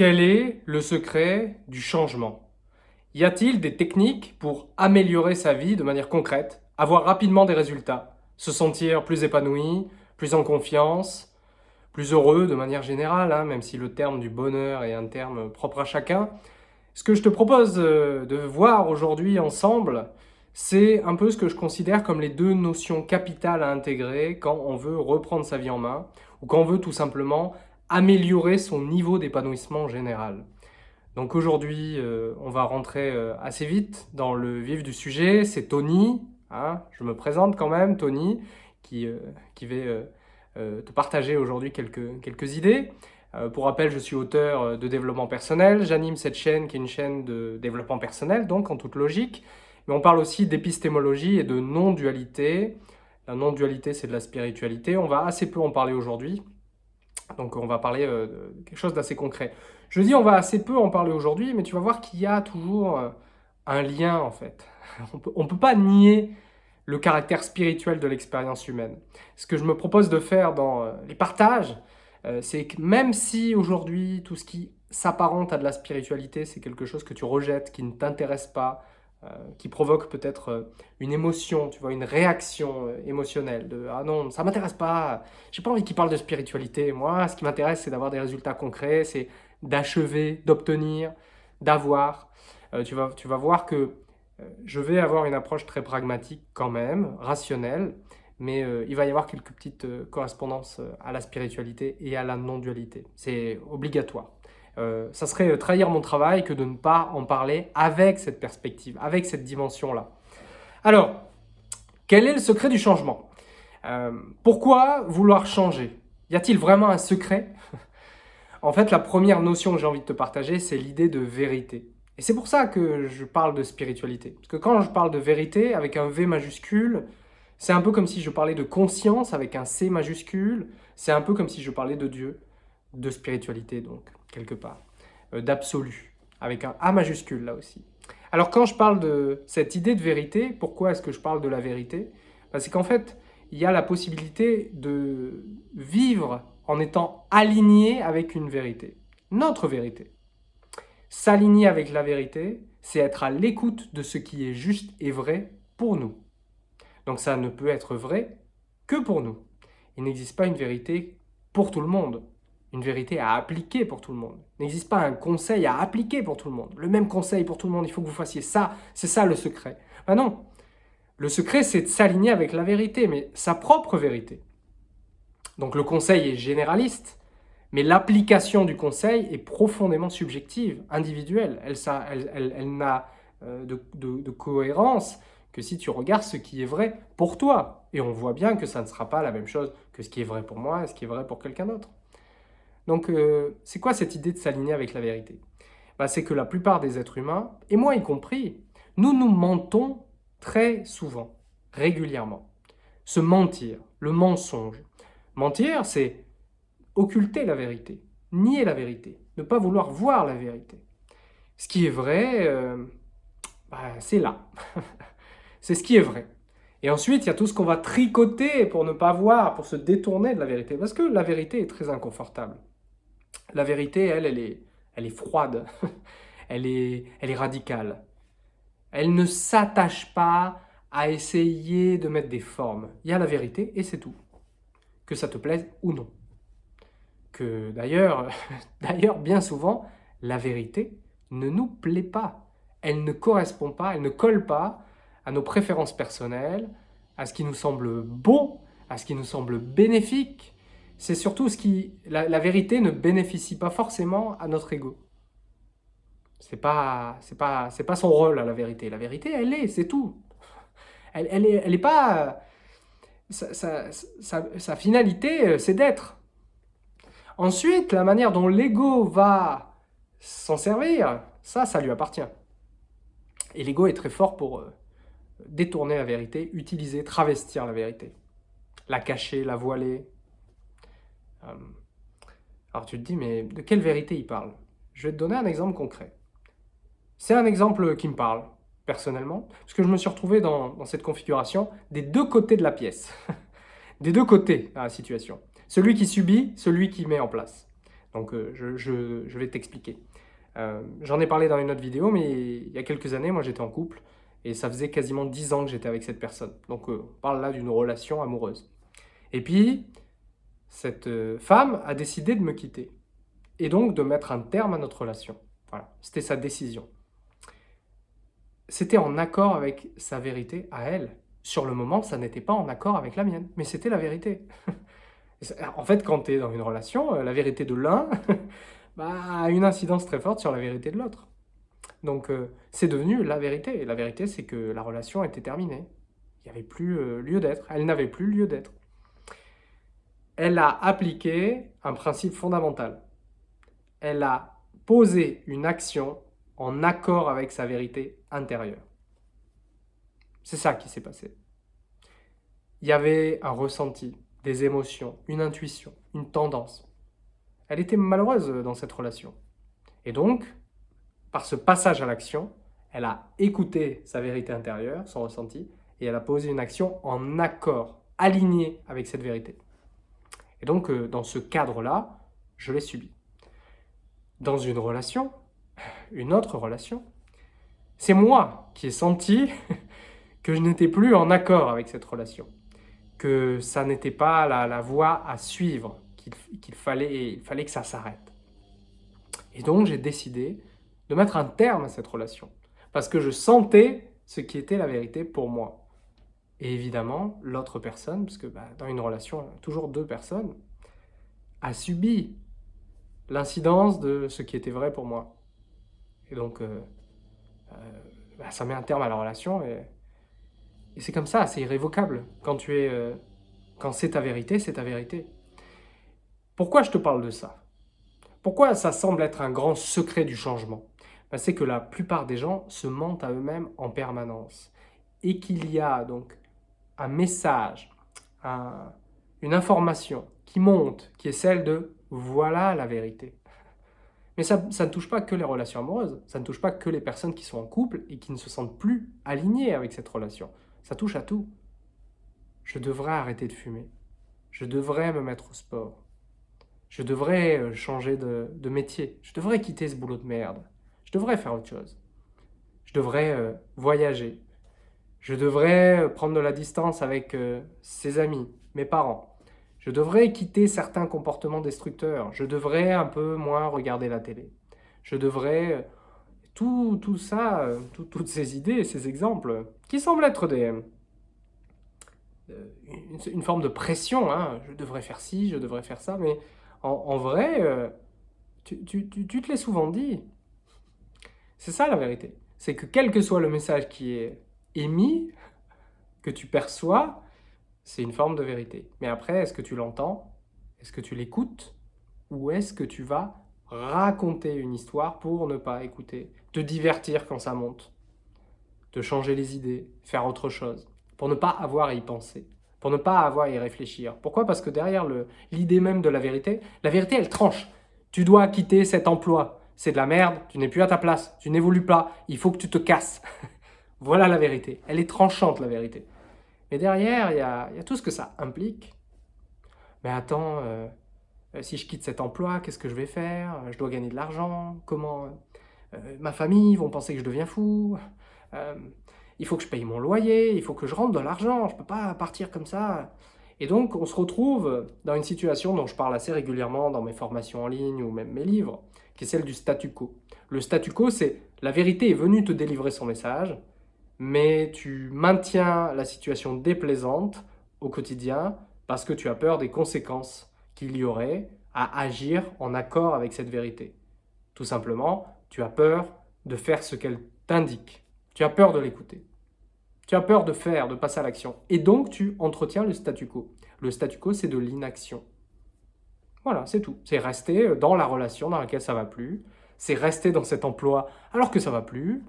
Quel est le secret du changement? Y a-t-il des techniques pour améliorer sa vie de manière concrète, avoir rapidement des résultats, se sentir plus épanoui, plus en confiance, plus heureux de manière générale, hein, même si le terme du bonheur est un terme propre à chacun? Ce que je te propose euh, de voir aujourd'hui ensemble, c'est un peu ce que je considère comme les deux notions capitales à intégrer quand on veut reprendre sa vie en main ou quand on veut tout simplement améliorer son niveau d'épanouissement général. Donc aujourd'hui, euh, on va rentrer euh, assez vite dans le vif du sujet. C'est Tony, hein, je me présente quand même, Tony, qui, euh, qui va te partager aujourd'hui quelques, quelques idées. pour rappel, je suis auteur de développement personnel. J'anime cette chaîne qui est une chaîne de développement personnel, donc en toute logique. Mais on parle aussi d'épistémologie et de non-dualité. La non-dualité, c'est de la spiritualité. On va assez peu en parler aujourd'hui. Donc on va parler euh, de quelque chose d'assez concret. Je dis on va assez peu en parler aujourd'hui, mais tu vas voir qu'il y a toujours euh, un lien en fait. On ne peut pas nier le caractère spirituel de l'expérience humaine. Ce que je me propose de faire dans euh, les partages, c'est que même si aujourd'hui tout ce qui s'apparente à de la spiritualité, c'est quelque chose que tu rejettes, qui ne t'intéresse pas, qui provoque peut-être euh, une émotion, tu vois, une réaction euh, émotionnelle de « Ah non, ça m'intéresse pas, j'ai pas envie qu'il parle de spiritualité, moi, ce qui m'intéresse, c'est d'avoir des résultats concrets, c'est d'achever, d'obtenir, d'avoir. tu, vas, tu vas voir que je vais avoir une approche très pragmatique quand même, rationnelle, mais il va y avoir quelques petites correspondances à la spiritualité et à la non-dualité. C'est obligatoire. Euh, ça serait trahir mon travail que de ne pas en parler avec cette perspective, avec cette dimension-là. Alors, quel est le secret du changement? Euh, Pourquoi vouloir changer? Y a-t-il vraiment un secret? En fait, la première notion que j'ai envie de te partager, c'est l'idée de vérité. Et c'est pour ça que je parle de spiritualité. Parce que quand je parle de vérité avec un V majuscule, c'est un peu comme si je parlais de conscience avec un C majuscule. C'est un peu comme si je parlais de Dieu, de spiritualité donc quelque part, euh, d'absolu, avec un A majuscule là aussi. Alors quand je parle de cette idée de vérité, pourquoi est-ce que je parle de la vérité? Ben, C'est qu'en fait, il y a la possibilité de vivre en étant aligné avec une vérité, notre vérité. S'aligner avec la vérité, c'est être à l'écoute de ce qui est juste et vrai pour nous. Donc ça ne peut être vrai que pour nous. Il n'existe pas une vérité pour tout le monde une vérité à appliquer pour tout le monde. N'existe pas un conseil à appliquer pour tout le monde. Le même conseil pour tout le monde, il faut que vous fassiez ça, c'est ça le secret. Ben non, le secret c'est de s'aligner avec la vérité, mais sa propre vérité. Donc le conseil est généraliste, mais l'application du conseil est profondément subjective, individuelle. Elle, elle, elle, n'a euh, de, de cohérence que si tu regardes ce qui est vrai pour toi. Et on voit bien que ça ne sera pas la même chose que ce qui est vrai pour moi et ce qui est vrai pour quelqu'un d'autre. Donc, euh, c'est quoi cette idée de s'aligner avec la vérité? Bah, C'est que la plupart des êtres humains, et moi y compris, nous nous mentons très souvent, régulièrement. Se mentir, le mensonge. Mentir, c'est occulter la vérité, nier la vérité, ne pas vouloir voir la vérité. Ce qui est vrai, euh, bah, c'est là. c'est ce qui est vrai. Et ensuite, il y a tout ce qu'on va tricoter pour ne pas voir, pour se détourner de la vérité. Parce que la vérité est très inconfortable. La vérité, elle, elle est, elle est froide, elle, est, elle est radicale. Elle ne s'attache pas à essayer de mettre des formes. Il y a la vérité et c'est tout. Que ça te plaise ou non. Que d'ailleurs, d'ailleurs, bien souvent, la vérité ne nous plaît pas. Elle ne correspond pas, elle ne colle pas à nos préférences personnelles, à ce qui nous semble beau, à ce qui nous semble bénéfique, c'est surtout ce qui... La, vérité ne bénéficie pas forcément à notre ego. C'est pas, pas, pas son rôle, à la vérité. La vérité, elle est, c'est tout. Elle, elle, est, elle est pas... Sa, finalité, euh, c'est d'être. Ensuite, la manière dont l'ego va s'en servir, ça, ça lui appartient. Et l'ego est très fort pour euh, détourner la vérité, utiliser, travestir la vérité. La cacher, la voiler, alors tu te dis, mais de quelle vérité il parle? Je vais te donner un exemple concret. C'est un exemple qui me parle, personnellement, parce que je me suis retrouvé dans, cette configuration des deux côtés de la pièce. des deux côtés à la situation. Celui qui subit, celui qui met en place. Donc euh, je, vais t'expliquer. Euh, j'en ai parlé dans une autre vidéo, mais il y a quelques années, moi j'étais en couple, et ça faisait quasiment 10 ans que j'étais avec cette personne. Donc on parle là d'une relation amoureuse. Et puis, cette femme a décidé de me quitter, et donc de mettre un terme à notre relation. Voilà, c'était sa décision. C'était en accord avec sa vérité à elle. Sur le moment, ça n'était pas en accord avec la mienne, mais c'était la vérité. en fait, quand tu es dans une relation, euh, la vérité de l'un bah, a une incidence très forte sur la vérité de l'autre. Donc, euh, c'est devenu la vérité. Et la vérité, c'est que la relation était terminée. Il n'y avait plus euh, lieu d'être. Elle n'avait plus lieu d'être. Elle a appliqué un principe fondamental. Elle a posé une action en accord avec sa vérité intérieure. C'est ça qui s'est passé. Il y avait un ressenti, des émotions, une intuition, une tendance. Elle était malheureuse dans cette relation. Et donc, par ce passage à l'action, elle a écouté sa vérité intérieure, son ressenti, et elle a posé une action en accord, alignée avec cette vérité. Et donc, euh, dans ce cadre-là, je l'ai subi. Dans une relation, une autre relation, c'est moi qui ai senti que je n'étais plus en accord avec cette relation, que ça n'était pas la, voie à suivre, qu'il fallait, fallait que ça s'arrête. Et donc j'ai décidé de mettre un terme à cette relation, parce que je sentais ce qui était la vérité pour moi. Et évidemment, l'autre personne, parce que bah, dans une relation, toujours deux personnes, a subi l'incidence de ce qui était vrai pour moi. Et donc, euh, euh, bah, ça met un terme à la relation et c'est comme ça, c'est irrévocable. Quand tu es, euh, quand c'est ta vérité, c'est ta vérité. Pourquoi je te parle de ça? Pourquoi ça semble être un grand secret du changement? Ben, C'est que la plupart des gens se mentent à eux-mêmes en permanence. Et qu'il y a donc un message, une information qui monte, qui est celle de « voilà la vérité ». Mais ça, ne touche pas que les relations amoureuses, ça ne touche pas que les personnes qui sont en couple et qui ne se sentent plus alignées avec cette relation. Ça touche à tout. Je devrais arrêter de fumer. Je devrais me mettre au sport. Je devrais euh, changer de, métier. Je devrais quitter ce boulot de merde. Je devrais faire autre chose. Je devrais euh, voyager. Je devrais euh, prendre de la distance avec ses amis, mes parents. Je devrais quitter certains comportements destructeurs. Je devrais un peu moins regarder la télé. Je devrais tout, tout ça, euh, toutes ces idées, ces exemples, qui semblent être des, euh, une, forme de pression, hein. je devrais faire ci, je devrais faire ça, mais en, vrai, euh, tu, tu, tu, te l'es souvent dit. C'est ça la vérité. C'est que quel que soit le message qui est émis, que tu perçois, c'est une forme de vérité. Mais après, est-ce que tu l'entends? Est-ce que tu l'écoutes? Ou est-ce que tu vas raconter une histoire pour ne pas écouter, te divertir quand ça monte, te changer les idées, faire autre chose, pour ne pas avoir à y penser, pour ne pas avoir à y réfléchir? Pourquoi? Parce que derrière l'idée même de la vérité, la vérité elle tranche. Tu dois quitter cet emploi, c'est de la merde, tu n'es plus à ta place, tu n'évolues pas, il faut que tu te casses. voilà la vérité, elle est tranchante la vérité. Mais derrière, il y a, tout ce que ça implique. Mais attends, euh, euh, si je quitte cet emploi, qu'est-ce que je vais faire? Je dois gagner de l'argent? Comment euh, Ma famille vont penser que je deviens fou? Il faut que je paye mon loyer, il faut que je rentre de l'argent, je ne peux pas partir comme ça. Et donc, on se retrouve dans une situation dont je parle assez régulièrement dans mes formations en ligne ou même mes livres, qui est celle du statu quo. Le statu quo, c'est la vérité est venue te délivrer son message, mais tu maintiens la situation déplaisante au quotidien parce que tu as peur des conséquences qu'il y aurait à agir en accord avec cette vérité. Tout simplement, tu as peur de faire ce qu'elle t'indique. Tu as peur de l'écouter. Tu as peur de faire, de passer à l'action. Et donc, tu entretiens le statu quo. Le statu quo, c'est de l'inaction. Voilà, c'est tout. C'est rester dans la relation dans laquelle ça va plus. C'est rester dans cet emploi alors que ça va plus.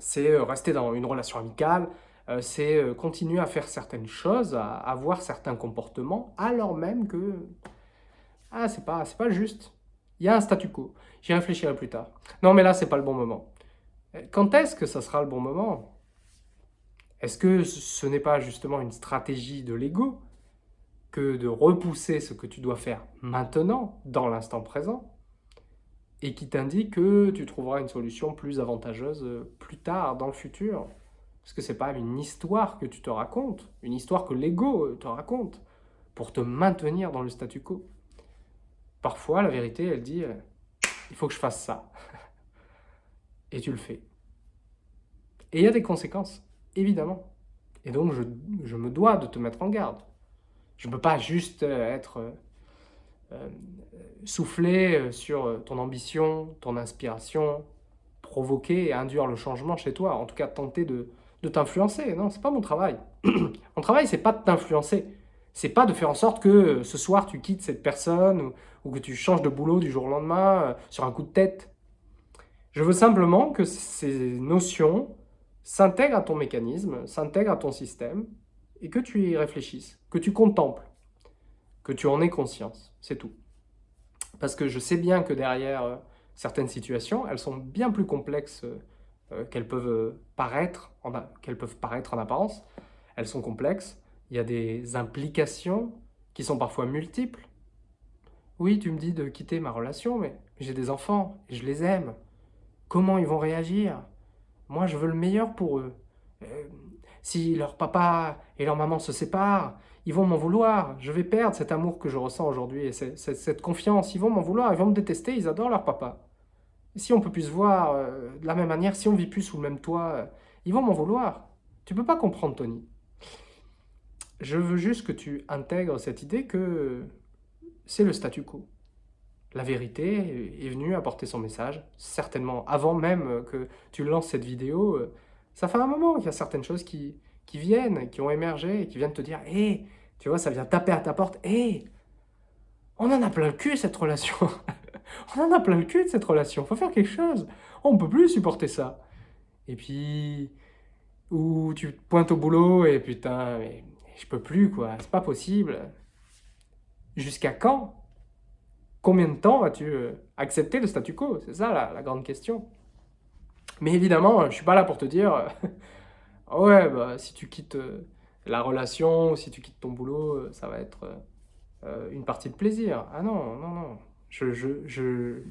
C'est euh, rester dans une relation amicale euh, c'est euh, continuer à faire certaines choses, à avoir certains comportements, alors même que ah, c'est pas, pas juste. Il y a un statu quo. J'y réfléchirai plus tard. Non, mais là, c'est pas le bon moment. Quand est-ce que ça sera le bon moment? Est-ce que ce n'est pas justement une stratégie de l'ego que de repousser ce que tu dois faire maintenant, dans l'instant présent, et qui t'indique que tu trouveras une solution plus avantageuse euh, plus tard, dans le futur. Parce que c'est pas une histoire que tu te racontes, une histoire que l'ego euh, te raconte, pour te maintenir dans le statu quo. Parfois, la vérité, elle dit euh, il faut que je fasse ça. Et tu le fais. Et il y a des conséquences, évidemment. Et donc, je, me dois de te mettre en garde. Je ne peux pas juste être souffler euh, sur ton ambition, ton inspiration, provoquer et induire le changement chez toi, en tout cas tenter de, de t'influencer. Non, c'est pas mon travail. mon travail, c'est pas de t'influencer. C'est pas de faire en sorte que euh, ce soir tu quittes cette personne ou, que tu changes de boulot du jour au lendemain sur un coup de tête. Je veux simplement que ces notions s'intègrent à ton mécanisme, s'intègrent à ton système et que tu y réfléchisses, que tu contemples que tu en aies conscience, c'est tout. Parce que je sais bien que derrière euh, certaines situations, elles sont bien plus complexes euh, euh, qu'elles peuvent, paraître qu'elles peuvent paraître en apparence. Elles sont complexes, il y a des implications qui sont parfois multiples. Oui, tu me dis de quitter ma relation, mais j'ai des enfants, et je les aime. Comment ils vont réagir? Moi, je veux le meilleur pour eux. si leur papa et leur maman se séparent, ils vont m'en vouloir, je vais perdre cet amour que je ressens aujourd'hui et cette, confiance, ils vont m'en vouloir, ils vont me détester, ils adorent leur papa. si on peut plus se voir euh, de la même manière, si on vit plus sous le même toit, euh, ils vont m'en vouloir. Tu peux pas comprendre, Tony. Je veux juste que tu intègres cette idée que c'est le statu quo. La vérité est venue apporter son message, certainement avant même que tu lances cette vidéo. Euh, ça fait un moment qu'il y a certaines choses qui, qui viennent, qui ont émergé, qui viennent te dire Hé, tu vois, ça vient taper à ta porte. Hé, on en a plein le cul cette relation. on en a plein le cul de cette relation. Faut faire quelque chose. On peut plus supporter ça. Et puis, ou tu pointes au boulot et putain, mais je peux plus quoi. C'est pas possible. Jusqu'à quand? Combien de temps vas-tu euh, accepter le statu quo? C'est ça la, la, grande question. Mais évidemment, je suis pas là pour te dire Ah ouais, bah, si tu quittes euh, la relation, si tu quittes ton boulot, euh, ça va être euh, une partie de plaisir. Ah non, non, non. Je, je, je...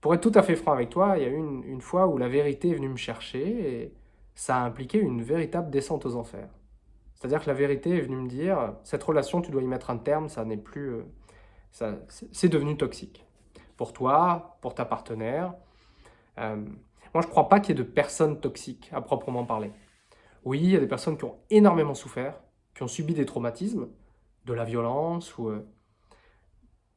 Pour être tout à fait franc avec toi, il y a eu une, une, fois où la vérité est venue me chercher et ça a impliqué une véritable descente aux enfers. C'est-à-dire que la vérité est venue me dire, cette relation, tu dois y mettre un terme, ça n'est plus... c'est devenu toxique. Pour toi, pour ta partenaire. moi, je ne crois pas qu'il y ait de personnes toxiques, à proprement parler. Oui, il y a des personnes qui ont énormément souffert, qui ont subi des traumatismes, de la violence ou euh,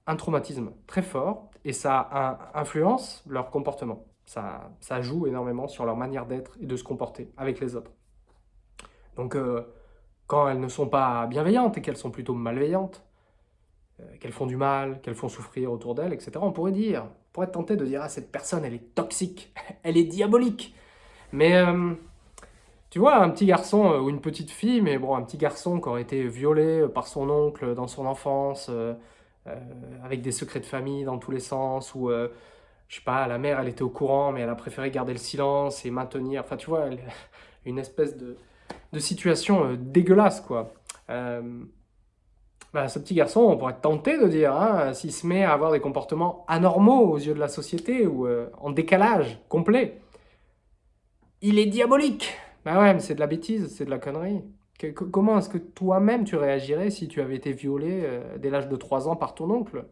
un traumatisme très fort, et ça influence leur comportement. Ça, joue énormément sur leur manière d'être et de se comporter avec les autres. Donc, euh, quand elles ne sont pas bienveillantes et qu'elles sont plutôt malveillantes, euh, qu'elles font du mal, qu'elles font souffrir autour d'elles, etc., on pourrait dire, on pourrait tenté de dire « Ah, cette personne, elle est toxique, elle est diabolique !» Mais tu vois, un petit garçon euh, ou une petite fille, mais bon, un petit garçon qui aurait été violé euh, par son oncle dans son enfance, euh, avec des secrets de famille dans tous les sens, ou, je sais pas, la mère, elle était au courant, mais elle a préféré garder le silence et maintenir, enfin, tu vois, une espèce de, situation dégueulasse, quoi. Bah, ce petit garçon, on pourrait être tenté de dire, hein, s'il se met à avoir des comportements anormaux aux yeux de la société, ou en décalage complet, il est diabolique bah ouais, mais c'est de la bêtise, c'est de la connerie. comment est-ce que toi-même tu réagirais si tu avais été violé euh, dès l'âge de 3 ans par ton oncle?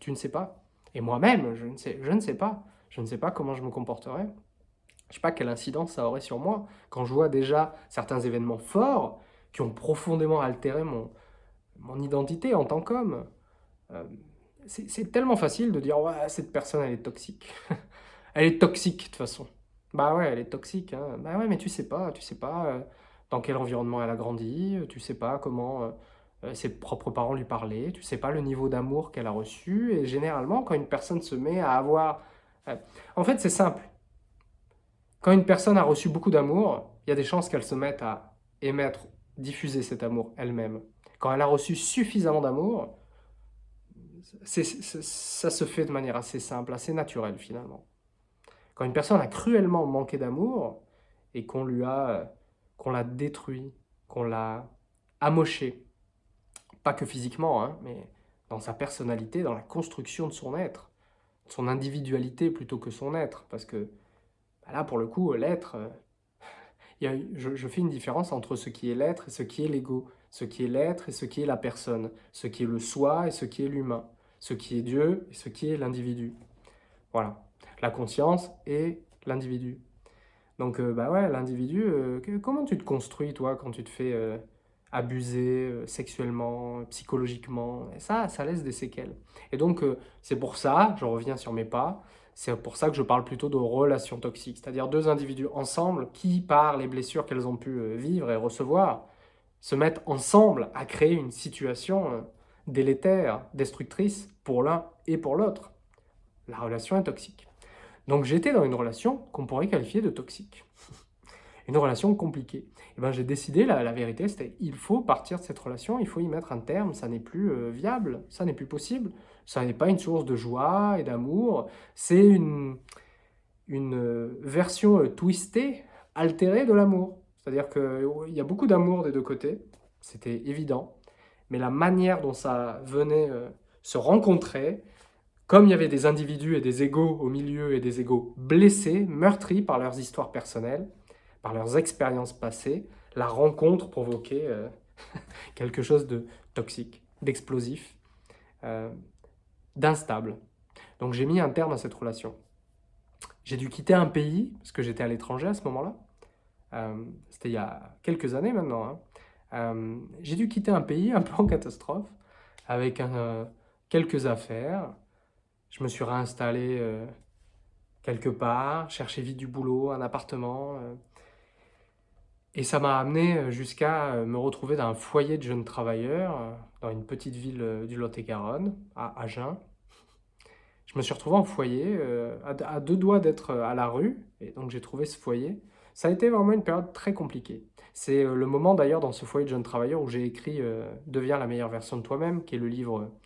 Tu ne sais pas. Et moi-même, je, ne sais, je ne sais pas. Je ne sais pas comment je me comporterais. Je ne sais pas quelle incidence ça aurait sur moi. Quand je vois déjà certains événements forts qui ont profondément altéré mon, identité en tant qu'homme. Euh, c'est tellement facile de dire « Ouais, cette personne, elle est toxique. elle est toxique, de toute façon. » Bah ouais, elle est toxique. Hein. Bah ouais, mais tu sais pas, tu sais pas euh, dans quel environnement elle a grandi, euh, tu sais pas comment euh, ses propres parents lui parlaient, tu sais pas le niveau d'amour qu'elle a reçu. Et généralement, quand une personne se met à avoir... En fait, c'est simple. Quand une personne a reçu beaucoup d'amour, il y a des chances qu'elle se mette à émettre, diffuser cet amour elle-même. Quand elle a reçu suffisamment d'amour, ça se fait de manière assez simple, assez naturelle finalement. Quand une personne a cruellement manqué d'amour et qu'on lui a, qu'on l'a détruit, qu'on l'a amoché. Pas que physiquement, hein, mais dans sa personnalité, dans la construction de son être, son individualité plutôt que son être. Parce que bah là, pour le coup, l'être, euh, je, fais une différence entre ce qui est l'être et ce qui est l'ego, ce qui est l'être et ce qui est la personne, ce qui est le soi et ce qui est l'humain, ce qui est Dieu et ce qui est l'individu. Voilà, la conscience et l'individu. Donc, euh, bah ouais, l'individu, euh, comment tu te construis, toi, quand tu te fais euh, abuser sexuellement, psychologiquement? Ça, ça laisse des séquelles. Et donc, c'est pour ça, je reviens sur mes pas, c'est pour ça que je parle plutôt de relations toxiques, c'est-à-dire deux individus ensemble qui, par les blessures qu'elles ont pu vivre et recevoir, se mettent ensemble à créer une situation délétère, destructrice pour l'un et pour l'autre. La relation est toxique. Donc j'étais dans une relation qu'on pourrait qualifier de toxique. une relation compliquée. Et ben j'ai décidé, la, vérité, c'était il faut partir de cette relation, il faut y mettre un terme, ça n'est plus euh, viable, ça n'est plus possible, ça n'est pas une source de joie et d'amour, c'est une, une euh, version euh, twistée, altérée de l'amour. C'est-à-dire qu'il y a beaucoup d'amour des deux côtés, c'était évident, mais la manière dont ça venait se rencontrer, comme il y avait des individus et des égaux au milieu et des égaux blessés, meurtris par leurs histoires personnelles, par leurs expériences passées, la rencontre provoquait euh, quelque chose de toxique, d'explosif, euh, d'instable. Donc j'ai mis un terme à cette relation. J'ai dû quitter un pays, parce que j'étais à l'étranger à ce moment-là. Euh, c'était il y a quelques années maintenant. Hein. j'ai dû quitter un pays un peu en catastrophe, avec quelques affaires, je me suis réinstallé euh, quelque part, cherché vite du boulot, un appartement. Euh. et ça m'a amené euh, jusqu'à me retrouver dans un foyer de jeunes travailleurs, dans une petite ville du Lot-et-Garonne, à Agen. Je me suis retrouvé en foyer, à, deux doigts d'être à la rue, et donc j'ai trouvé ce foyer. Ça a été vraiment une période très compliquée. C'est le moment d'ailleurs dans ce foyer de jeunes travailleurs où j'ai écrit Deviens la meilleure version de toi-même », qui est le livre euh,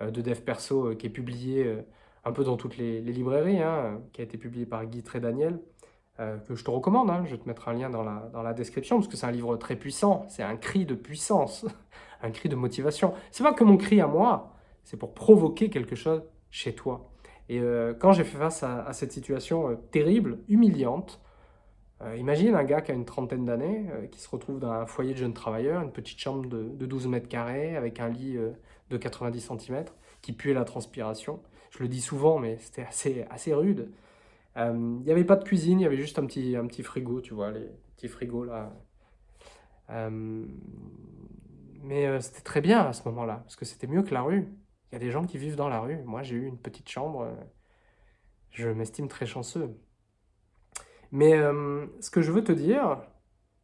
de dev perso euh, qui est publié euh, un peu dans toutes les, librairies, hein, qui a été publié par Guy Trédaniel, que je te recommande, hein. je vais te mettre un lien dans la, dans la description, parce que c'est un livre très puissant, c'est un cri de puissance, un cri de motivation. C'est pas que mon cri à moi, c'est pour provoquer quelque chose chez toi. Et quand j'ai fait face à, cette situation terrible, humiliante, imagine un gars qui a une trentaine d'années, qui se retrouve dans un foyer de jeunes travailleurs, une petite chambre de, de 12 mètres carrés, avec un lit de 90 cm, qui puait la transpiration. Je le dis souvent, mais c'était assez, assez rude. Euh, il n'y avait pas de cuisine, il y avait juste un petit, un petit frigo, tu vois, les petits frigos là. Euh, mais euh, c'était très bien à ce moment-là, parce que c'était mieux que la rue. Il y a des gens qui vivent dans la rue. Moi, j'ai eu une petite chambre. je m'estime très chanceux. Mais ce que je veux te dire,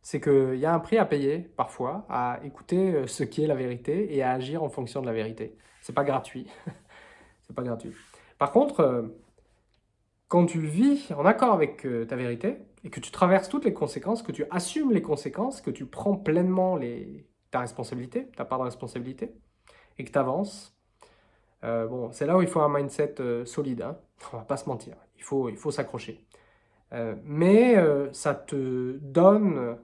c'est qu'il y a un prix à payer, parfois, à écouter euh, ce qui est la vérité et à agir en fonction de la vérité. C'est pas gratuit. c'est pas gratuit. Par contre, euh, quand tu vis en accord avec euh, ta vérité et que tu traverses toutes les conséquences, que tu assumes les conséquences, que tu prends pleinement les... ta responsabilité, ta part de responsabilité, et que tu avances, bon, c'est là où il faut un mindset solide. Hein. On va pas se mentir. Il faut, il faut s'accrocher. mais ça te donne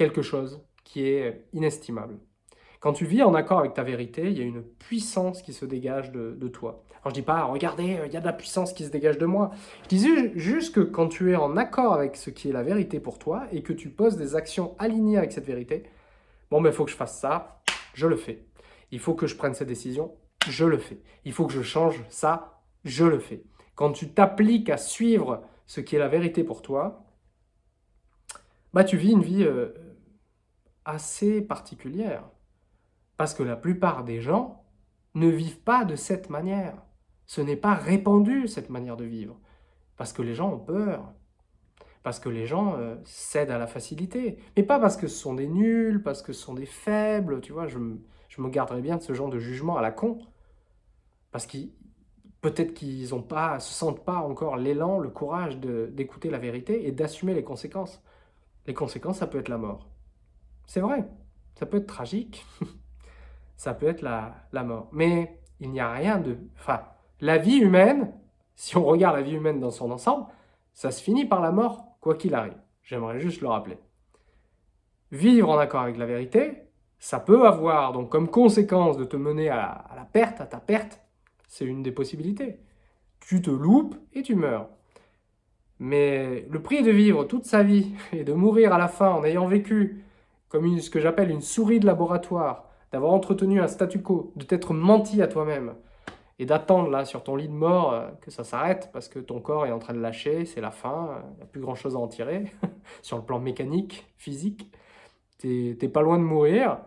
quelque chose qui est inestimable. Quand tu vis en accord avec ta vérité, il y a une puissance qui se dégage de, toi. Alors je dis pas, regardez, il y a de la puissance qui se dégage de moi. Je dis juste que quand tu es en accord avec ce qui est la vérité pour toi et que tu poses des actions alignées avec cette vérité, bon, mais il faut que je fasse ça, je le fais. Il faut que je prenne cette décision, je le fais. Il faut que je change ça, je le fais. Quand tu t'appliques à suivre ce qui est la vérité pour toi, bah tu vis une vie euh, assez particulière. Parce que la plupart des gens ne vivent pas de cette manière. Ce n'est pas répandu, cette manière de vivre. Parce que les gens ont peur. Parce que les gens euh, cèdent à la facilité. Mais pas parce que ce sont des nuls, parce que ce sont des faibles, tu vois. Je, je me garderai bien de ce genre de jugement à la con. Parce qu'ils peut-être qu'ils ne pas, se sentent pas encore l'élan, le courage d'écouter la vérité et d'assumer les conséquences. Les conséquences, ça peut être la mort. C'est vrai, ça peut être tragique, ça peut être la, la mort. Mais il n'y a rien de... Enfin, la vie humaine, si on regarde la vie humaine dans son ensemble, ça se finit par la mort, quoi qu'il arrive. J'aimerais juste le rappeler. Vivre en accord avec la vérité, Ça peut avoir donc comme conséquence de te mener à la, perte, à ta perte, c'est une des possibilités. Tu te loupes et tu meurs. Mais le prix de vivre toute sa vie et de mourir à la fin en ayant vécu comme ce que j'appelle une souris de laboratoire, d'avoir entretenu un statu quo, de t'être menti à toi-même, et d'attendre là sur ton lit de mort euh, que ça s'arrête parce que ton corps est en train de lâcher, c'est la fin, il n'y a plus grand chose à en tirer sur le plan mécanique, physique. Tu n'es pas loin de mourir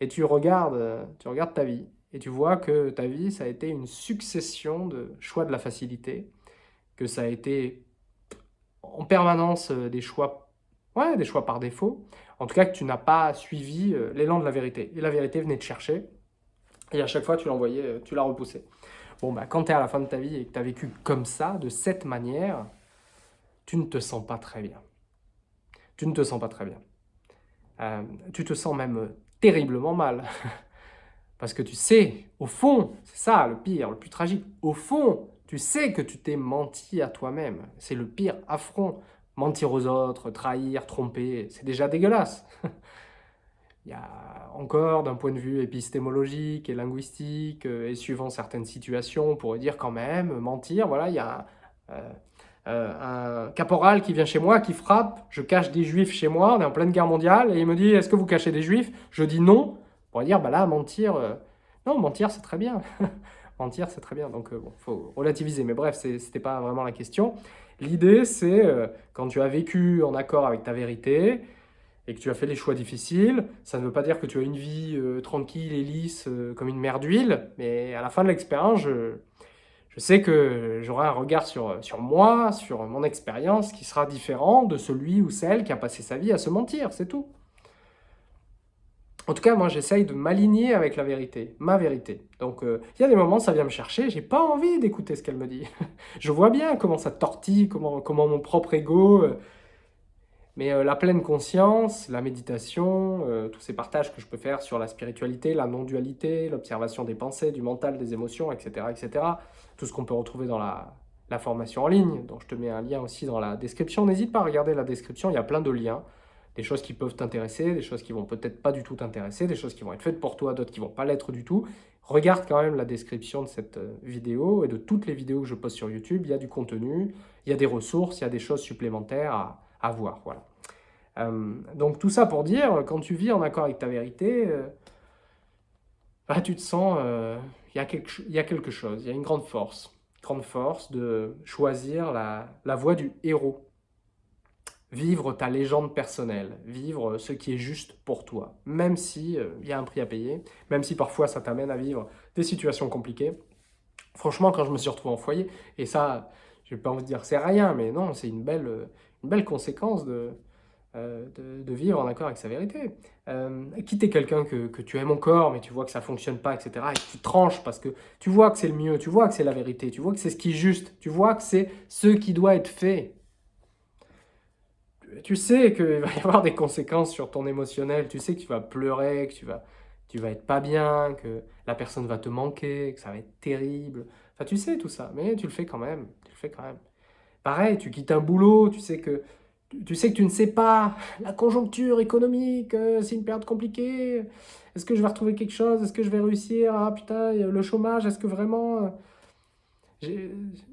et tu regardes, euh, tu regardes ta vie et tu vois que ta vie ça a été une succession de choix de la facilité, que ça a été en permanence euh, des choix, ouais, des choix par défaut. En tout cas que tu n'as pas suivi l'élan de la vérité et la vérité venait te chercher et à chaque fois, tu l'envoyais, euh, tu l'as repoussé. Bon, bah, quand tu es à la fin de ta vie et que tu as vécu comme ça, de cette manière, tu ne te sens pas très bien. Tu ne te sens pas très bien. Euh, tu te sens même terriblement mal. Parce que tu sais, au fond, c'est ça le pire, le plus tragique, au fond, tu sais que tu t'es menti à toi-même. C'est le pire affront. Mentir aux autres, trahir, tromper, c'est déjà dégueulasse. Il y a encore, d'un point de vue épistémologique et linguistique, euh, et suivant certaines situations, on pourrait dire quand même, mentir, voilà, il y a euh, euh, un caporal qui vient chez moi, qui frappe, je cache des juifs chez moi, on est en pleine guerre mondiale, et il me dit, est-ce que vous cachez des juifs? Je dis non, on pourrait dire, bah là, mentir, non, mentir, c'est très bien. mentir, c'est très bien, donc bon, faut relativiser, mais bref, c'était pas vraiment la question. L'idée, c'est, quand tu as vécu en accord avec ta vérité, et que tu as fait les choix difficiles, ça ne veut pas dire que tu as une vie euh, tranquille et lisse euh, comme une mer d'huile, mais à la fin de l'expérience, je, sais que j'aurai un regard sur moi, sur mon expérience qui sera différent de celui ou celle qui a passé sa vie à se mentir, c'est tout. En tout cas, moi, j'essaye de m'aligner avec la vérité, ma vérité. Donc, euh, il y a des moments, ça vient me chercher, j'ai pas envie d'écouter ce qu'elle me dit. je vois bien comment ça tortille, comment, comment mon propre ego mais euh, la pleine conscience, la méditation, euh, tous ces partages que je peux faire sur la spiritualité, la non-dualité, l'observation des pensées, du mental, des émotions, etc. etc. tout ce qu'on peut retrouver dans la, la, formation en ligne, dont je te mets un lien aussi dans la description. N'hésite pas à regarder la description, il y a plein de liens. Des choses qui peuvent t'intéresser, des choses qui vont peut-être pas du tout t'intéresser, des choses qui vont être faites pour toi, d'autres qui vont pas l'être du tout. Regarde quand même la description de cette euh, vidéo et de toutes les vidéos que je poste sur YouTube. Il y a du contenu, il y a des ressources, il y a des choses supplémentaires à, voir. Voilà. Euh, donc tout ça pour dire, quand tu vis en accord avec ta vérité, euh, bah, tu te sens, il y, a quelque, y a quelque chose, il y a une grande force, grande force de choisir la voie du héros. Vivre ta légende personnelle, vivre ce qui est juste pour toi, même si il y a un prix à payer, même si parfois ça t'amène à vivre des situations compliquées. Franchement, quand je me suis retrouvé en foyer, et ça, je n'ai pas envie de dire c'est rien, mais non, c'est une belle, une belle conséquence de, euh, de, vivre en accord avec sa vérité. Euh, quitter quelqu'un que, tu aimes encore, mais tu vois que ça ne fonctionne pas, etc. Et que tu tranches parce que tu vois que c'est le mieux, tu vois que c'est la vérité, tu vois que c'est ce qui est juste, tu vois que c'est ce qui doit être fait. Tu sais qu'il va y avoir des conséquences sur ton émotionnel, tu sais que tu vas pleurer, que tu vas, tu vas être pas bien, que la personne va te manquer, que ça va être terrible. Enfin, tu sais tout ça, mais tu le fais quand même, tu le fais quand même. Pareil, tu quittes un boulot, tu sais que tu sais que tu ne sais pas, la conjoncture économique, euh, c'est une période compliquée, est-ce que je vais retrouver quelque chose, est-ce que je vais réussir, ah putain, le chômage, est-ce que vraiment euh,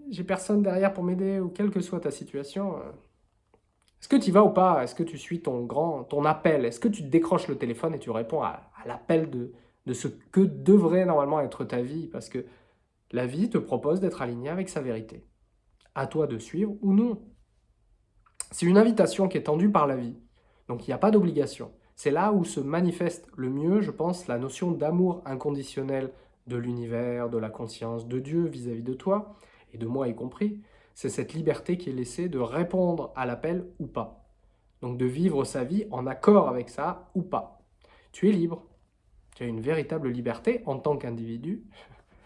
j'ai personne derrière pour m'aider, ou quelle que soit ta situation, euh. Est-ce que tu y vas ou pas, est-ce que tu suis ton grand, ton appel, est-ce que tu décroches le téléphone et tu réponds à, l'appel de, de ce que devrait normalement être ta vie, parce que la vie te propose d'être aligné avec sa vérité. À toi de suivre ou non. C'est une invitation qui est tendue par la vie, donc il n'y a pas d'obligation. C'est là où se manifeste le mieux, je pense, la notion d'amour inconditionnel de l'univers, de la conscience, de Dieu vis-à-vis de toi, et de moi y compris. C'est cette liberté qui est laissée de répondre à l'appel ou pas. Donc de vivre sa vie en accord avec ça ou pas. Tu es libre. Tu as une véritable liberté en tant qu'individu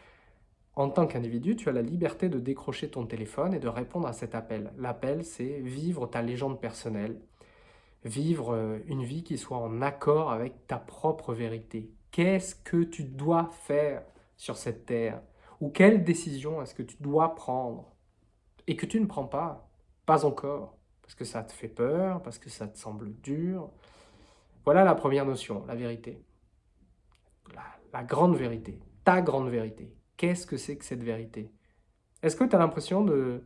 en tant qu'individu, tu as la liberté de décrocher ton téléphone et de répondre à cet appel. L'appel, c'est vivre ta légende personnelle, vivre euh, une vie qui soit en accord avec ta propre vérité. Qu'est-ce que tu dois faire sur cette terre? Ou quelle décision est-ce que tu dois prendre? Et que tu ne prends pas Pas encore, parce que ça te fait peur, parce que ça te semble dur. Voilà la première notion, la vérité. la, grande vérité, ta grande vérité. Qu'est-ce que c'est que cette vérité? Est-ce que tu as l'impression de,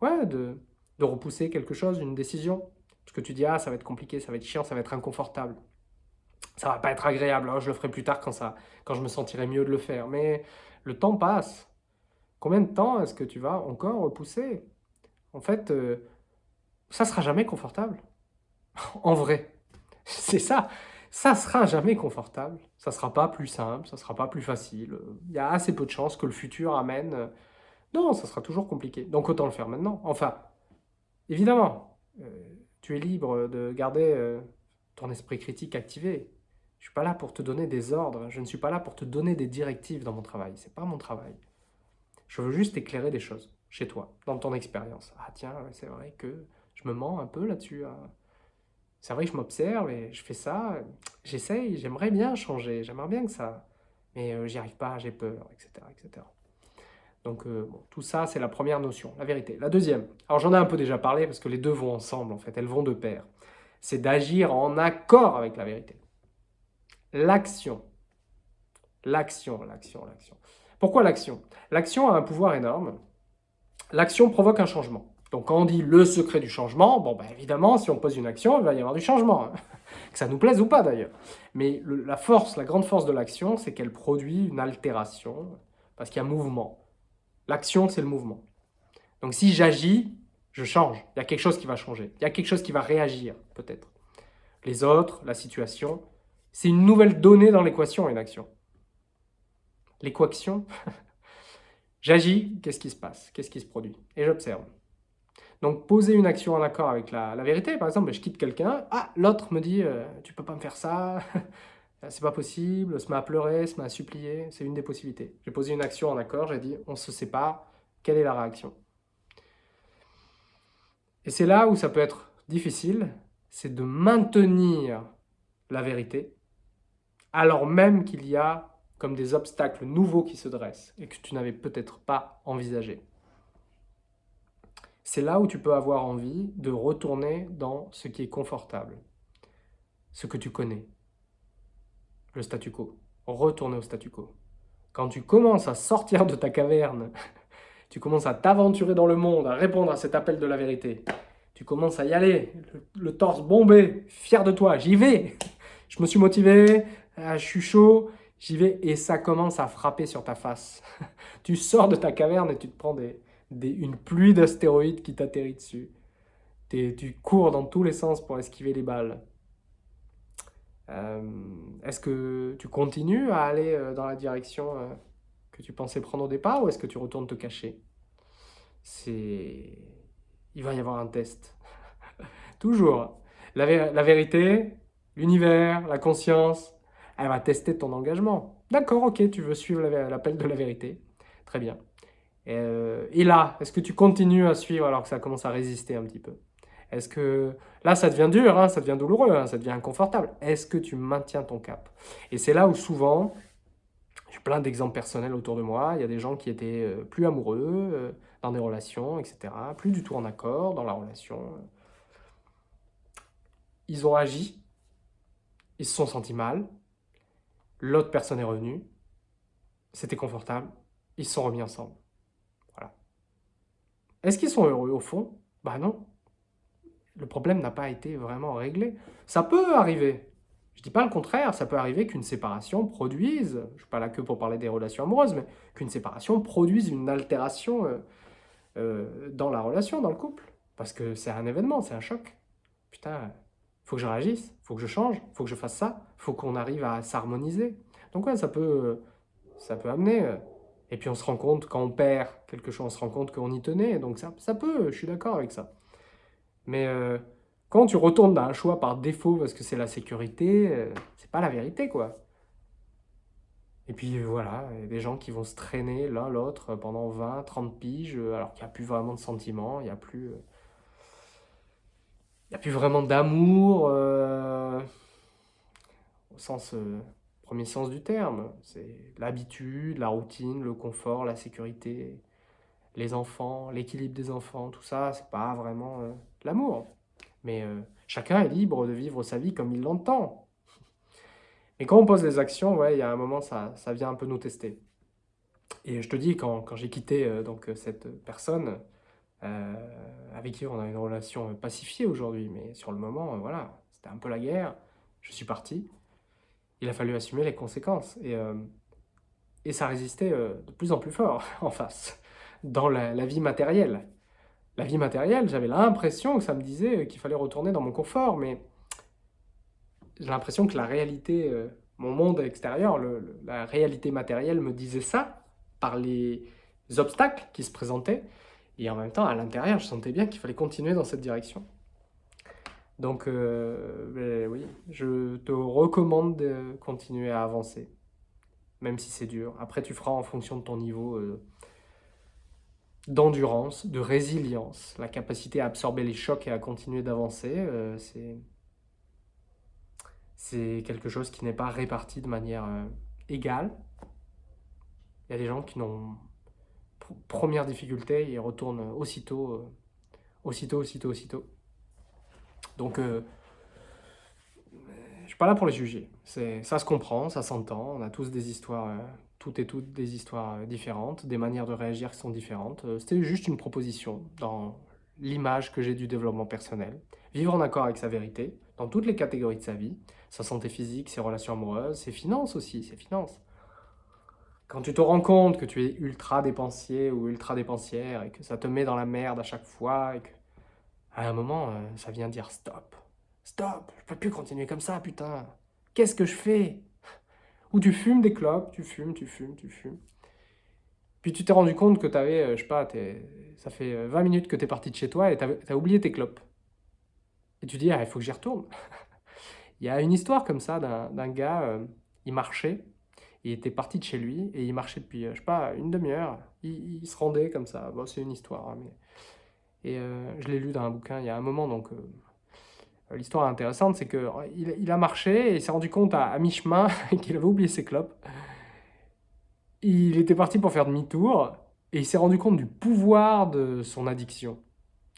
ouais, de, de repousser quelque chose, une décision? Parce que tu dis, ah, ça va être compliqué, ça va être chiant, ça va être inconfortable. Ça va pas être agréable, hein, je le ferai plus tard quand, ça, quand je me sentirai mieux de le faire. Mais le temps passe. Combien de temps est-ce que tu vas encore repousser? En fait, euh, ça sera jamais confortable. en vrai, c'est ça. Ça sera jamais confortable. Ça sera pas plus simple, ça sera pas plus facile. Il y a assez peu de chances que le futur amène... Euh, non, ça sera toujours compliqué. Donc autant le faire maintenant. Enfin, évidemment, euh, tu es libre de garder ton esprit critique activé. Je ne suis pas là pour te donner des ordres, je ne suis pas là pour te donner des directives dans mon travail. Ce n'est pas mon travail. Je veux juste éclairer des choses chez toi, dans ton expérience. Ah tiens, c'est vrai que je me mens un peu là-dessus. Hein. C'est vrai que je m'observe et je fais ça. J'essaye, j'aimerais bien changer, j'aimerais bien que ça... Mais euh, j'y arrive pas, j'ai peur, etc. etc. Donc euh, tout ça, c'est la première notion, la vérité. La deuxième, alors j'en ai un peu déjà parlé parce que les deux vont ensemble en fait, elles vont de pair. C'est d'agir en accord avec la vérité. L'action. L'action, l'action, l'action. Pourquoi l'action? L'action a un pouvoir énorme. L'action provoque un changement. Donc quand on dit le secret du changement, bon ben évidemment, si on pose une action, il va y avoir du changement. Hein. que ça nous plaise ou pas d'ailleurs. Mais la force, la grande force de l'action, c'est qu'elle produit une altération, parce qu'il y a mouvement. L'action, c'est le mouvement. Donc si j'agis, je change. Il y a quelque chose qui va changer. Il y a quelque chose qui va réagir, peut-être. Les autres, la situation, c'est une nouvelle donnée dans l'équation, une action. L'équation, j'agis, qu'est-ce qui se passe? Qu'est-ce qui se produit? Et j'observe. Donc poser une action en accord avec la, vérité, par exemple, je quitte quelqu'un, ah, l'autre me dit, euh, tu peux pas me faire ça, c'est pas possible, se met à pleurer, se met à supplier, c'est une des possibilités. J'ai posé une action en accord, j'ai dit, on se sépare, quelle est la réaction? Et c'est là où ça peut être difficile, c'est de maintenir la vérité, alors même qu'il y a comme des obstacles nouveaux qui se dressent et que tu n'avais peut-être pas envisagé. C'est là où tu peux avoir envie de retourner dans ce qui est confortable, ce que tu connais, le statu quo. Retourner au statu quo. Quand tu commences à sortir de ta caverne, tu commences à t'aventurer dans le monde, à répondre à cet appel de la vérité, tu commences à y aller, le, torse bombé, fier de toi, j'y vais, je me suis motivé, ah, je suis chaud, j'y vais, et ça commence à frapper sur ta face. tu sors de ta caverne et tu te prends des, une pluie d'astéroïdes qui t'atterrit dessus. tu cours dans tous les sens pour esquiver les balles. Euh, est-ce que tu continues à aller euh, dans la direction euh, que tu pensais prendre au départ ou est-ce que tu retournes te cacher? C'est... Il va y avoir un test. Toujours. La, la vérité, l'univers, la conscience, elle va tester ton engagement. D'accord, ok, tu veux suivre l'appel de la vérité. Très bien. Euh, et là, est-ce que tu continues à suivre alors que ça commence à résister un petit peu? Est-ce que là, ça devient dur, hein, ça devient douloureux, hein, ça devient inconfortable Est-ce que tu maintiens ton cap? Et c'est là où souvent, j'ai plein d'exemples personnels autour de moi, il y a des gens qui étaient euh, plus amoureux euh, dans des relations, etc., plus du tout en accord dans la relation. Ils ont agi, ils se sont sentis mal, l'autre personne est revenue, c'était confortable, ils sont remis ensemble. Voilà. Est-ce qu'ils sont heureux au fond? Bah non. Le problème n'a pas été vraiment réglé. Ça peut arriver. Je dis pas le contraire, ça peut arriver qu'une séparation produise, je ne suis pas là que pour parler des relations amoureuses, mais qu'une séparation produise une altération euh, euh, dans la relation, dans le couple. Parce que c'est un événement, c'est un choc. Putain, faut que je réagisse, faut que je change, faut que je fasse ça, faut qu'on arrive à s'harmoniser. Donc ouais, ça peut, ça peut amener. Euh, et puis on se rend compte, quand on perd quelque chose, on se rend compte qu'on y tenait. Donc ça, ça peut, je suis d'accord avec ça. Mais euh, quand tu retournes dans un choix par défaut parce que c'est la sécurité, euh, c'est pas la vérité quoi. Et puis voilà, il y a des gens qui vont se traîner l'un l'autre pendant 20, 30 piges, alors qu'il n'y a plus vraiment de sentiments, il n'y a plus il n'y a plus vraiment d'amour euh, au sens euh, premier sens du terme. C'est l'habitude, la routine, le confort, la sécurité, les enfants, l'équilibre des enfants, tout ça, c'est pas vraiment euh, l'amour. Mais chacun est libre de vivre sa vie comme il l'entend. Et quand on pose les actions, ouais, il y a un moment, ça, ça vient un peu nous tester. Et je te dis, quand, quand j'ai quitté donc, cette personne, avec qui on a une relation pacifiée aujourd'hui, mais sur le moment, voilà, c'était un peu la guerre, je suis parti, il a fallu assumer les conséquences. Et, et ça résistait de plus en plus fort en face, dans la, vie matérielle. La vie matérielle, j'avais l'impression que ça me disait qu'il fallait retourner dans mon confort, mais j'ai l'impression que la réalité, euh, mon monde extérieur, la réalité matérielle me disait ça par les obstacles qui se présentaient. Et en même temps, à l'intérieur, je sentais bien qu'il fallait continuer dans cette direction. Donc, euh, ben oui, je te recommande de continuer à avancer, même si c'est dur. Après, tu feras en fonction de ton niveau euh, d'endurance, de résilience, la capacité à absorber les chocs et à continuer d'avancer. c'est c'est quelque chose qui n'est pas réparti de manière euh, égale. Il y a des gens qui n'ont... Première difficulté, ils retournent aussitôt, euh, aussitôt, aussitôt, aussitôt. Donc, euh, je suis pas là pour les juger. Ça se comprend, ça s'entend. On a tous des histoires, toutes et toutes des histoires différentes, des manières de réagir qui sont différentes. C'était juste une proposition dans l'image que j'ai du développement personnel. Vivre en accord avec sa vérité, dans toutes les catégories de sa vie, sa santé physique, ses relations amoureuses, ses finances aussi, ses finances. Quand tu te rends compte que tu es ultra dépensier ou ultra dépensière et que ça te met dans la merde à chaque fois et que à un moment, euh, ça vient dire stop, stop, je peux plus continuer comme ça, putain. Qu'est-ce que je fais? Ou tu fumes des clopes, tu fumes, tu fumes, tu fumes. Puis tu t'es rendu compte que tu avais, euh, je sais pas, ça fait 20 euh, minutes que tu es parti de chez toi et tu as, oublié tes clopes. Et tu dis, ah, il faut que j'y retourne. Il y a une histoire comme ça d'un gars, il marchait, il était parti de chez lui et il marchait depuis, euh, je sais pas, une demi-heure. Il, se rendait comme ça. Bon, c'est une histoire. Hein, mais... Et euh, je l'ai lu dans un bouquin il y a un moment, donc l'histoire intéressante, c'est qu'il il a marché et il s'est rendu compte à, mi-chemin qu'il avait oublié ses clopes. Il était parti pour faire demi-tour et il s'est rendu compte du pouvoir de son addiction.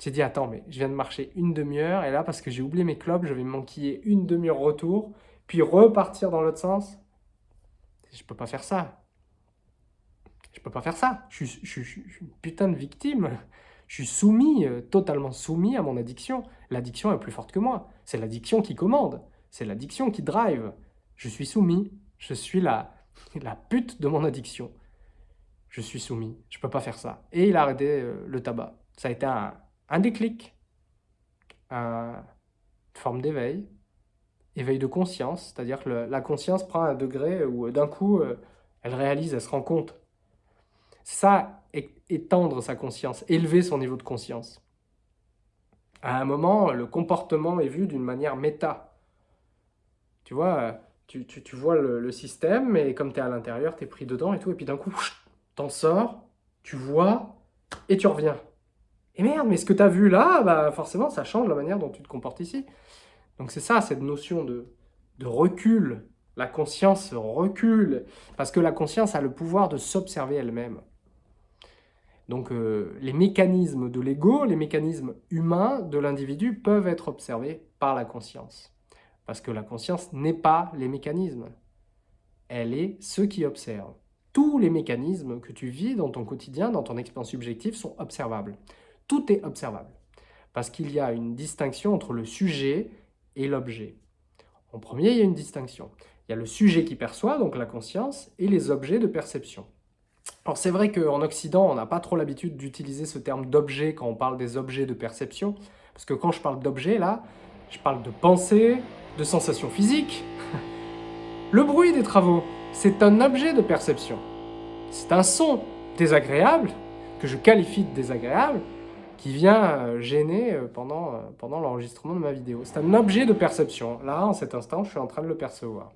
J'ai dit, attends, mais je viens de marcher une demi-heure, et là, parce que j'ai oublié mes clopes, je vais manquiller une demi-heure retour, puis repartir dans l'autre sens. Je peux pas faire ça. Je peux pas faire ça. Je suis, une putain de victime. Je suis soumis, euh, totalement soumis à mon addiction. L'addiction est plus forte que moi. C'est l'addiction qui commande. C'est l'addiction qui drive. Je suis soumis. Je suis la, la pute de mon addiction. Je suis soumis. Je peux pas faire ça. Et il a arrêté euh, le tabac. Ça a été un, un déclic, une forme d'éveil, éveil de conscience, c'est-à-dire que la conscience prend un degré où euh, d'un coup, euh, elle réalise, elle se rend compte. Ça, étendre sa conscience, élever son niveau de conscience. À un moment, le comportement est vu d'une manière méta. Tu vois, euh, tu, vois le, système, et comme tu es à l'intérieur, tu es pris dedans et tout, et puis d'un coup, t'en sors, tu vois, et tu reviens. Et merde, mais ce que tu as vu là, bah forcément, ça change la manière dont tu te comportes ici. Donc c'est ça, cette notion de, recul. La conscience recule, parce que la conscience a le pouvoir de s'observer elle-même. Donc euh, les mécanismes de l'ego, les mécanismes humains de l'individu peuvent être observés par la conscience. Parce que la conscience n'est pas les mécanismes. Elle est ce qui observe. Tous les mécanismes que tu vis dans ton quotidien, dans ton expérience subjective, sont observables tout est observable. Parce qu'il y a une distinction entre le sujet et l'objet. En premier, il y a une distinction. Il y a le sujet qui perçoit, donc la conscience, et les objets de perception. Alors c'est vrai qu'en Occident, on n'a pas trop l'habitude d'utiliser ce terme d'objet quand on parle des objets de perception, parce que quand je parle d'objet, là, je parle de pensée, de sensations physiques. Le bruit des travaux, c'est un objet de perception. C'est un son désagréable, que je qualifie de désagréable, qui vient euh, gêner euh, pendant, euh, pendant l'enregistrement de ma vidéo. C'est un objet de perception. Là, en cet instant, je suis en train de le percevoir.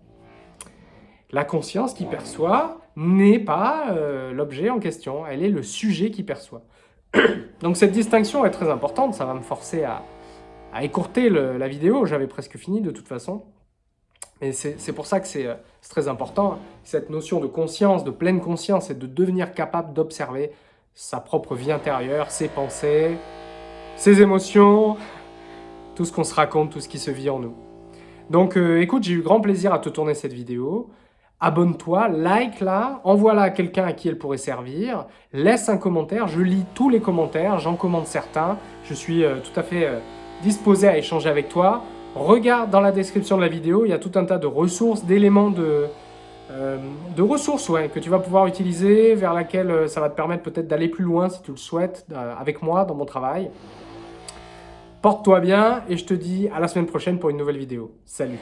La conscience qui perçoit n'est pas l'objet en question, elle est le sujet qui perçoit. Donc cette distinction est très importante, ça va me forcer à, à écourter la vidéo, j'avais presque fini de toute façon. Mais c'est pour ça que c'est très important, cette notion de conscience, de pleine conscience, et de devenir capable d'observer sa propre vie intérieure, ses pensées, ses émotions, tout ce qu'on se raconte, tout ce qui se vit en nous. Donc euh, écoute, j'ai eu grand plaisir à te tourner cette vidéo. Abonne-toi, like-la, envoie-la à quelqu'un à qui elle pourrait servir, laisse un commentaire, je lis tous les commentaires, j'en commande certains, je suis euh, tout à fait euh, disposé à échanger avec toi. Regarde dans la description de la vidéo, il y a tout un tas de ressources, d'éléments de, de ressources que tu vas pouvoir utiliser, vers laquelle ça va te permettre peut-être d'aller plus loin si tu le souhaites avec moi dans mon travail. Porte-toi bien et je te dis à la semaine prochaine pour une nouvelle vidéo. Salut